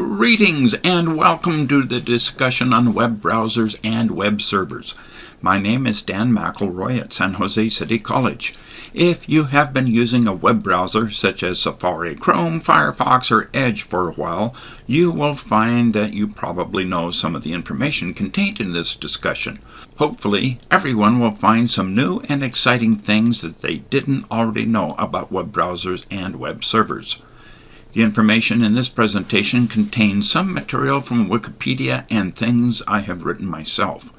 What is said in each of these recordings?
Greetings and welcome to the discussion on web browsers and web servers. My name is Dan McElroy at San Jose City College. If you have been using a web browser such as Safari, Chrome, Firefox, or Edge for a while, you will find that you probably know some of the information contained in this discussion. Hopefully, everyone will find some new and exciting things that they didn't already know about web browsers and web servers. The information in this presentation contains some material from Wikipedia and things I have written myself.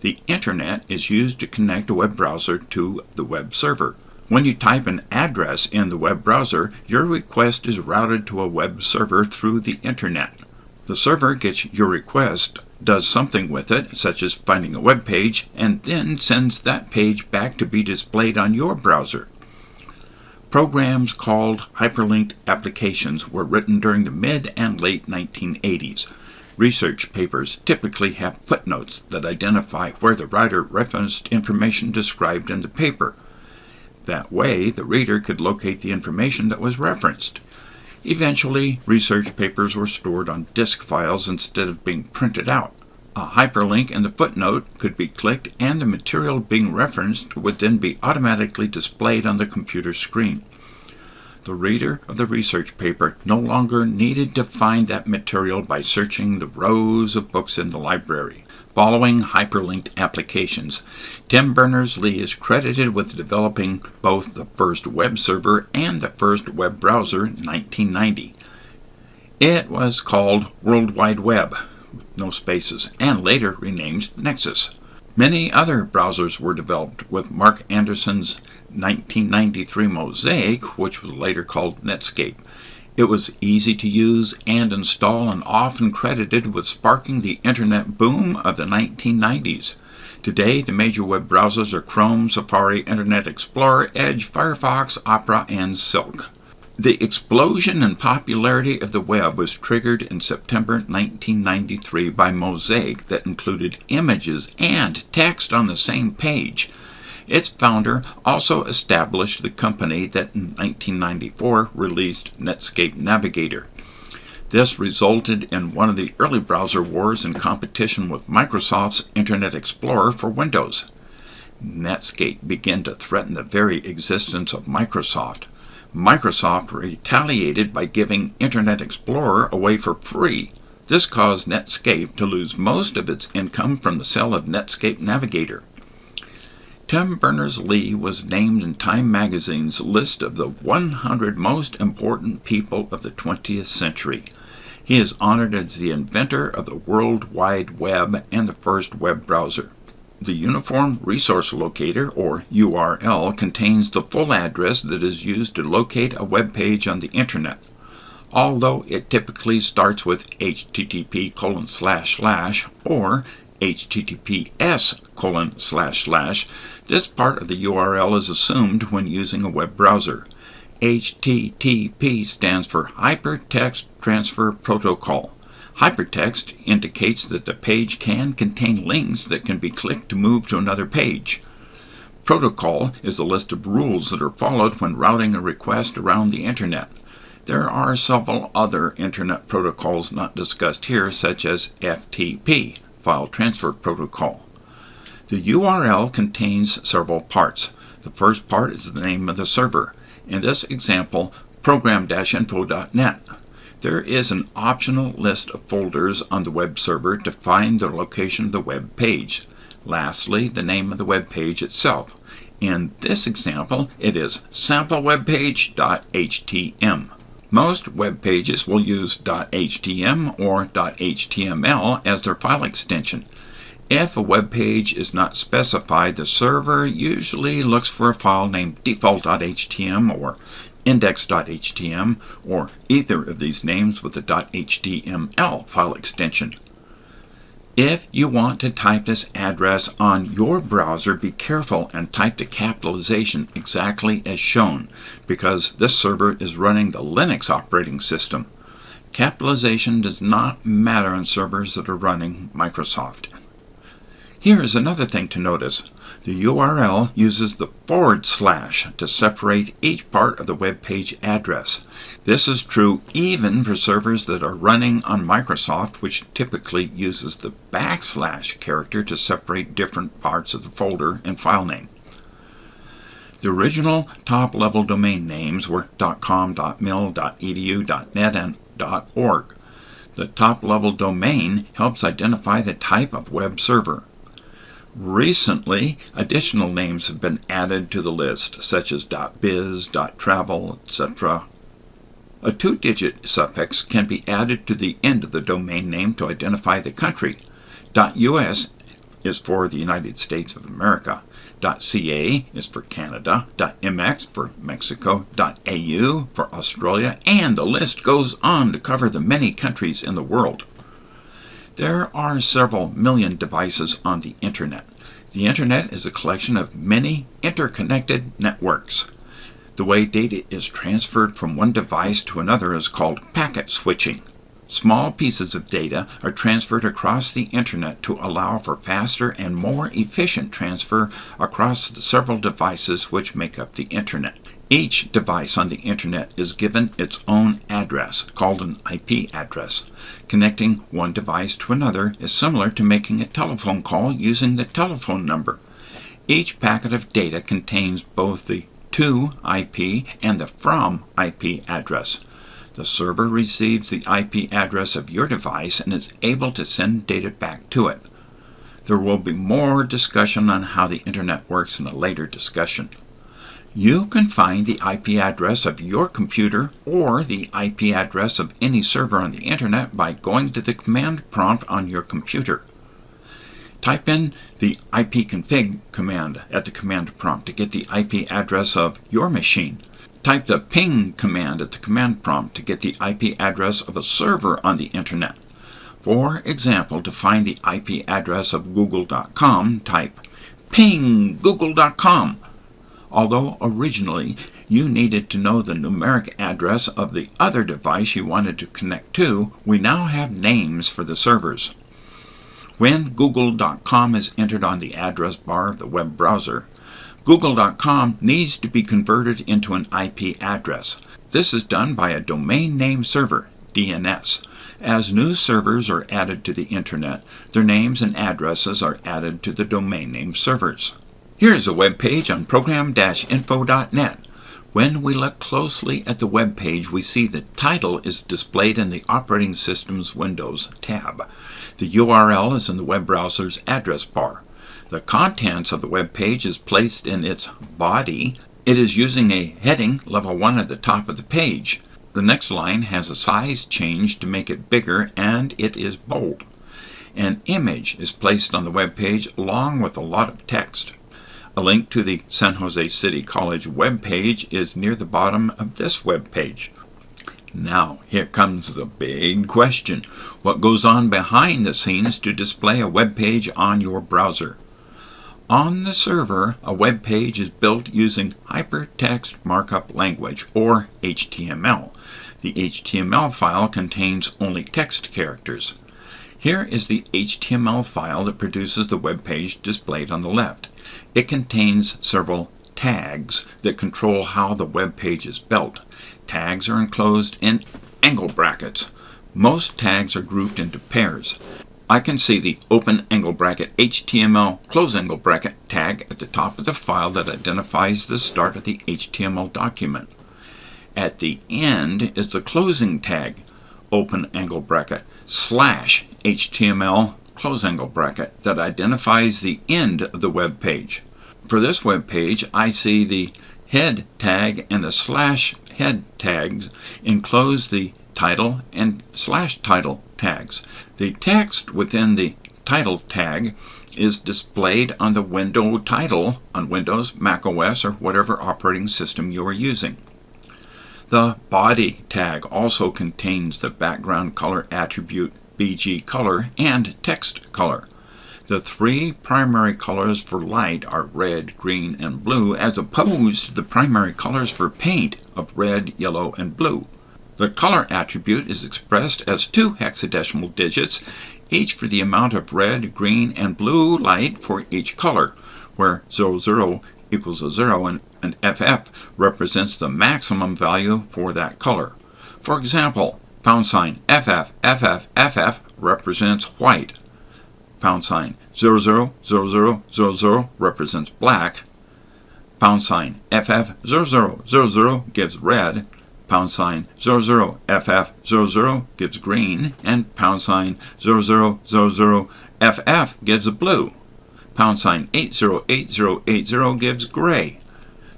The Internet is used to connect a web browser to the web server. When you type an address in the web browser, your request is routed to a web server through the Internet. The server gets your request, does something with it, such as finding a web page, and then sends that page back to be displayed on your browser. Programs called hyperlinked applications were written during the mid and late 1980s. Research papers typically have footnotes that identify where the writer referenced information described in the paper. That way, the reader could locate the information that was referenced. Eventually, research papers were stored on disk files instead of being printed out. A hyperlink in the footnote could be clicked and the material being referenced would then be automatically displayed on the computer screen. The reader of the research paper no longer needed to find that material by searching the rows of books in the library. Following hyperlinked applications, Tim Berners-Lee is credited with developing both the first web server and the first web browser in 1990. It was called World Wide Web, no spaces, and later renamed Nexus. Many other browsers were developed with Marc Andreessen's 1993 Mosaic, which was later called Netscape. It was easy to use and install and often credited with sparking the internet boom of the 1990s. Today, the major web browsers are Chrome, Safari, Internet Explorer, Edge, Firefox, Opera, and Silk. The explosion in popularity of the web was triggered in September 1993 by Mosaic that included images and text on the same page. Its founder also established the company that in 1994 released Netscape Navigator. This resulted in one of the early browser wars in competition with Microsoft's Internet Explorer for Windows. Netscape began to threaten the very existence of Microsoft. Microsoft retaliated by giving Internet Explorer away for free. This caused Netscape to lose most of its income from the sale of Netscape Navigator. Tim Berners-Lee was named in Time magazine's list of the 100 most important people of the 20th century. He is honored as the inventor of the World Wide Web and the first web browser. The Uniform Resource Locator, or URL, contains the full address that is used to locate a web page on the Internet. Although it typically starts with http colon slash slash or https colon slash slash, this part of the URL is assumed when using a web browser. HTTP stands for Hypertext Transfer Protocol. Hypertext indicates that the page can contain links that can be clicked to move to another page. Protocol is a list of rules that are followed when routing a request around the Internet. There are several other Internet protocols not discussed here, such as FTP, File Transfer Protocol. The URL contains several parts. The first part is the name of the server. In this example, program-info.net. There is an optional list of folders on the web server to find the location of the web page. Lastly, the name of the web page itself. In this example, it is samplewebpage.htm. Most web pages will use .htm or .html as their file extension. If a web page is not specified, the server usually looks for a file named default.htm or index.htm, or either of these names with the .html file extension. If you want to type this address on your browser, be careful and type the capitalization exactly as shown, because this server is running the Linux operating system. Capitalization does not matter on servers that are running Microsoft. Here is another thing to notice. The URL uses the forward slash to separate each part of the web page address. This is true even for servers that are running on Microsoft, which typically uses the backslash character to separate different parts of the folder and file name. The original top-level domain names were .com, .mil, .edu, .net, and .org. The top-level domain helps identify the type of web server. Recently, additional names have been added to the list, such as .biz, .travel, etc. A two-digit suffix can be added to the end of the domain name to identify the country. .us is for the United States of America. .ca is for Canada, .mx for Mexico, .au for Australia, and the list goes on to cover the many countries in the world. There are several million devices on the Internet. The Internet is a collection of many interconnected networks. The way data is transferred from one device to another is called packet switching. Small pieces of data are transferred across the Internet to allow for faster and more efficient transfer across the several devices which make up the Internet. Each device on the Internet is given its own address, called an IP address. Connecting one device to another is similar to making a telephone call using the telephone number. Each packet of data contains both the to IP and the from IP address. The server receives the IP address of your device and is able to send data back to it. There will be more discussion on how the Internet works in a later discussion. You can find the IP address of your computer or the IP address of any server on the Internet by going to the command prompt on your computer. Type in the ipconfig command at the command prompt to get the IP address of your machine. Type the ping command at the command prompt to get the IP address of a server on the Internet. For example, to find the IP address of google.com, type ping google.com. Although originally you needed to know the numeric address of the other device you wanted to connect to, we now have names for the servers. When google.com is entered on the address bar of the web browser, Google.com needs to be converted into an IP address. This is done by a domain name server, DNS. As new servers are added to the Internet, their names and addresses are added to the domain name servers. Here is a web page on program-info.net. When we look closely at the web page, we see the title is displayed in the Operating Systems Windows tab. The URL is in the web browser's address bar. The contents of the web page is placed in its body. It is using a heading level 1 at the top of the page. The next line has a size change to make it bigger and it is bold. An image is placed on the web page along with a lot of text. A link to the San Jose City College web page is near the bottom of this web page. Now, here comes the big question. What goes on behind the scenes to display a web page on your browser? On the server, a web page is built using Hypertext Markup Language, or HTML. The HTML file contains only text characters. Here is the HTML file that produces the web page displayed on the left. It contains several tags that control how the web page is built. Tags are enclosed in angle brackets. Most tags are grouped into pairs. I can see the open angle bracket HTML close angle bracket tag at the top of the file that identifies the start of the HTML document. At the end is the closing tag open angle bracket slash HTML close angle bracket that identifies the end of the web page. For this web page, I see the head tag and the slash head tags enclose the title and slash title tags. The text within the title tag is displayed on the window title on Windows, Mac OS, or whatever operating system you are using. The body tag also contains the background color attribute BG color and text color. The three primary colors for light are red, green, and blue, as opposed to the primary colors for paint of red, yellow, and blue. The color attribute is expressed as two hexadecimal digits, each for the amount of red, green, and blue light for each color, where 00 equals a 0 and, and FF represents the maximum value for that color. For example, pound sign FF, FF, FF represents white. Pound sign 00, 00, 00 represents black. Pound sign FF, 00, 00 gives red pound sign 00FF00 gives green, and pound sign 0000FF gives blue. Pound sign 808080 gives gray.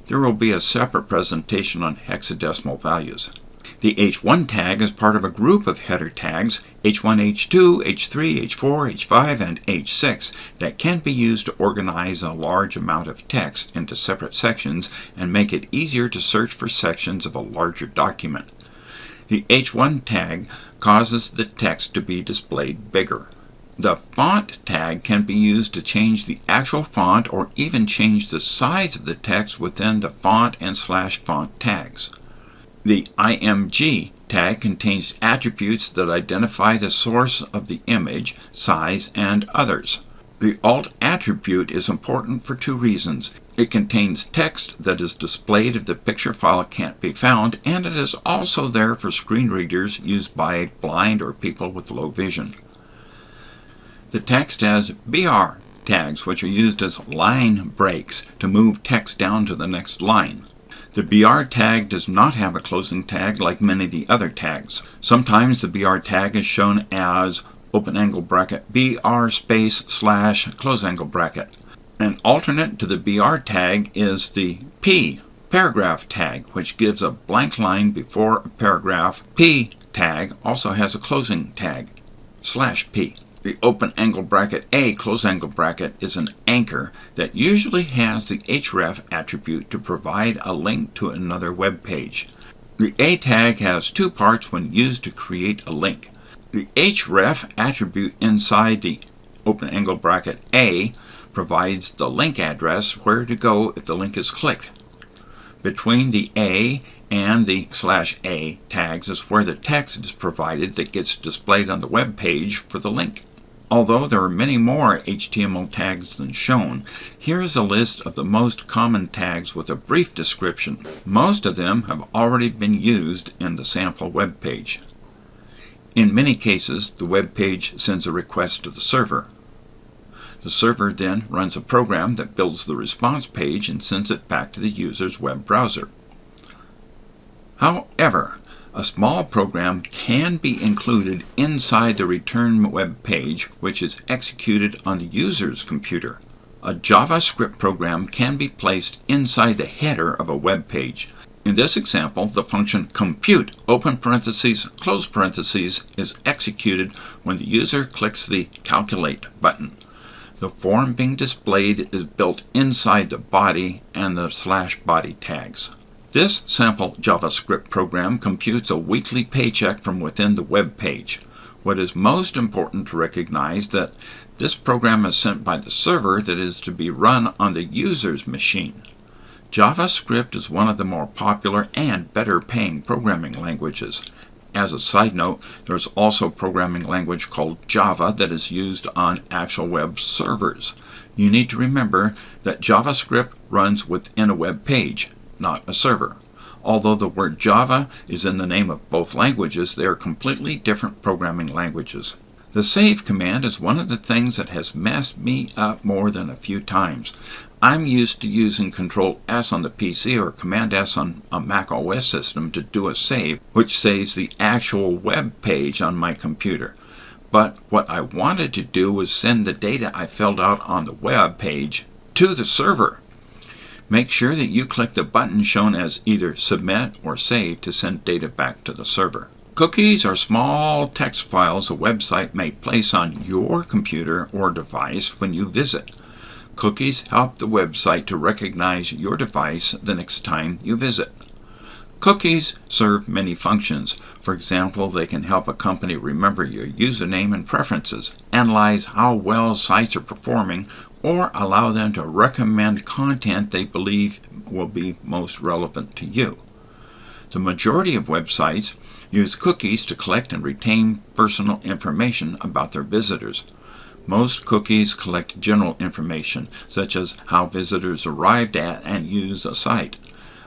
There will be a separate presentation on hexadecimal values. The H1 tag is part of a group of header tags H1, H2, H3, H4, H5, and H6 that can be used to organize a large amount of text into separate sections and make it easier to search for sections of a larger document. The H1 tag causes the text to be displayed bigger. The font tag can be used to change the actual font or even change the size of the text within the font and slash font tags. The IMG tag contains attributes that identify the source of the image, size, and others. The alt attribute is important for two reasons. It contains text that is displayed if the picture file can't be found, and it is also there for screen readers used by blind or people with low vision. The text has BR tags, which are used as line breaks to move text down to the next line. The BR tag does not have a closing tag like many of the other tags. Sometimes the BR tag is shown as open angle bracket BR space slash close angle bracket. An alternate to the BR tag is the P paragraph tag, which gives a blank line before a paragraph. P tag also has a closing tag, slash P. The open angle bracket A close angle bracket is an anchor that usually has the href attribute to provide a link to another web page. The A tag has two parts when used to create a link. The href attribute inside the open angle bracket A provides the link address where to go if the link is clicked. Between the A and the slash A tags is where the text is provided that gets displayed on the web page for the link. Although there are many more HTML tags than shown, here is a list of the most common tags with a brief description. Most of them have already been used in the sample web page. In many cases, the web page sends a request to the server. The server then runs a program that builds the response page and sends it back to the user's web browser. However, a small program can be included inside the return web page, which is executed on the user's computer. A JavaScript program can be placed inside the header of a web page. In this example, the function compute open parentheses close parentheses is executed when the user clicks the calculate button. The form being displayed is built inside the body and the slash body tags. This sample JavaScript program computes a weekly paycheck from within the web page. What is most important to recognize that this program is sent by the server that is to be run on the user's machine. JavaScript is one of the more popular and better paying programming languages. As a side note, there's also a programming language called Java that is used on actual web servers. You need to remember that JavaScript runs within a web page not a server. Although the word Java is in the name of both languages, they are completely different programming languages. The save command is one of the things that has messed me up more than a few times. I'm used to using Control S on the PC or Command S on a Mac OS system to do a save, which saves the actual web page on my computer. But what I wanted to do was send the data I filled out on the web page to the server. Make sure that you click the button shown as either Submit or Save to send data back to the server. Cookies are small text files a website may place on your computer or device when you visit. Cookies help the website to recognize your device the next time you visit. Cookies serve many functions. For example, they can help a company remember your username and preferences, analyze how well sites are performing, or allow them to recommend content they believe will be most relevant to you. The majority of websites use cookies to collect and retain personal information about their visitors. Most cookies collect general information, such as how visitors arrived at and use a site,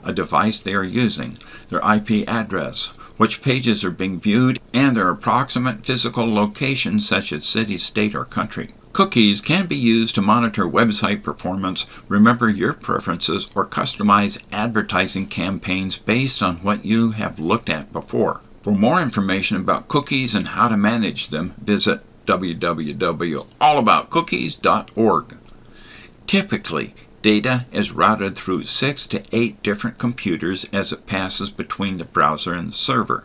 a device they are using, their IP address, which pages are being viewed, and their approximate physical location, such as city, state, or country. Cookies can be used to monitor website performance, remember your preferences, or customize advertising campaigns based on what you have looked at before. For more information about cookies and how to manage them, visit www.allaboutcookies.org. Typically, data is routed through six to eight different computers as it passes between the browser and the server.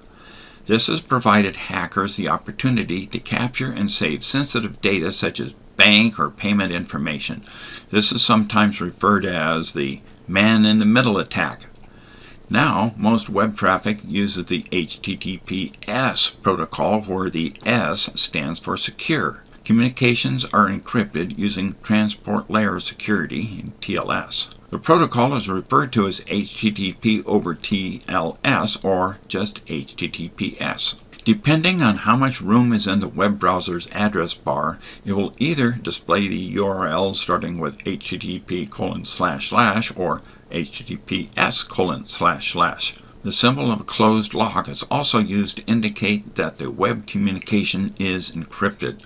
This has provided hackers the opportunity to capture and save sensitive data such as bank or payment information. This is sometimes referred as the man in the middle attack. Now, most web traffic uses the HTTPS protocol where the S stands for secure. Communications are encrypted using Transport Layer Security, TLS. The protocol is referred to as HTTP over TLS or just HTTPS. Depending on how much room is in the web browser's address bar, it will either display the URL starting with http colon slash slash or https colon slash slash. The symbol of a closed lock is also used to indicate that the web communication is encrypted.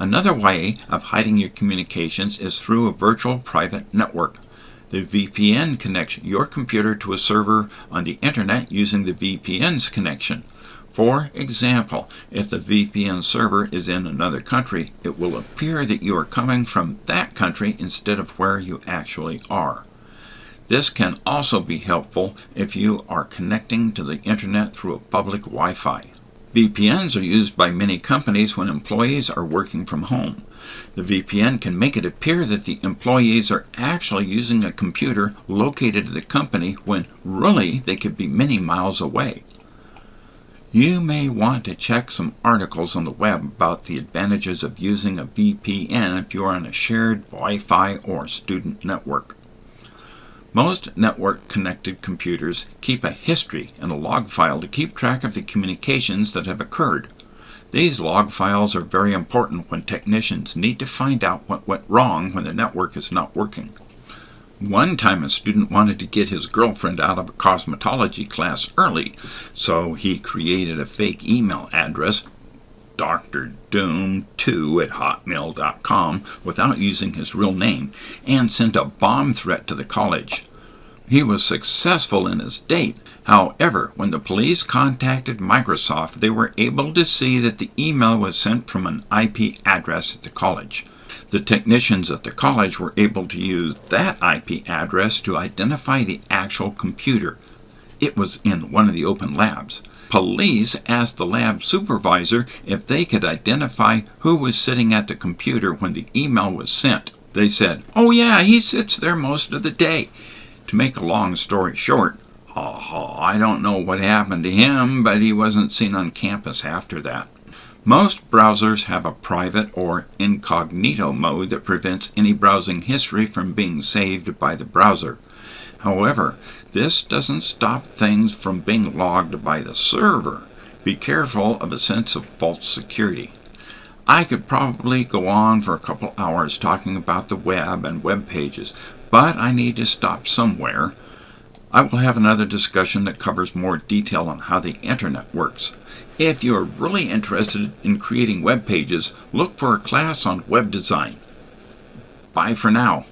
Another way of hiding your communications is through a virtual private network. The VPN connects your computer to a server on the internet using the VPN's connection. For example, if the VPN server is in another country, it will appear that you are coming from that country instead of where you actually are. This can also be helpful if you are connecting to the internet through a public Wi-Fi. VPNs are used by many companies when employees are working from home. The VPN can make it appear that the employees are actually using a computer located at the company when really they could be many miles away. You may want to check some articles on the web about the advantages of using a VPN if you are on a shared Wi-Fi or student network. Most network-connected computers keep a history and a log file to keep track of the communications that have occurred. These log files are very important when technicians need to find out what went wrong when the network is not working. One time a student wanted to get his girlfriend out of a cosmetology class early, so he created a fake email address, drdoom2 at hotmail.com, without using his real name, and sent a bomb threat to the college. He was successful in his date. However, when the police contacted Microsoft, they were able to see that the email was sent from an IP address at the college. The technicians at the college were able to use that IP address to identify the actual computer. It was in one of the open labs. Police asked the lab supervisor if they could identify who was sitting at the computer when the email was sent. They said, Oh, yeah, he sits there most of the day. To make a long story short, uh, I don't know what happened to him, but he wasn't seen on campus after that. Most browsers have a private or incognito mode that prevents any browsing history from being saved by the browser. However, this doesn't stop things from being logged by the server. Be careful of a sense of false security. I could probably go on for a couple hours talking about the web and web pages, but I need to stop somewhere. I will have another discussion that covers more detail on how the internet works. If you are really interested in creating web pages, look for a class on web design. Bye for now.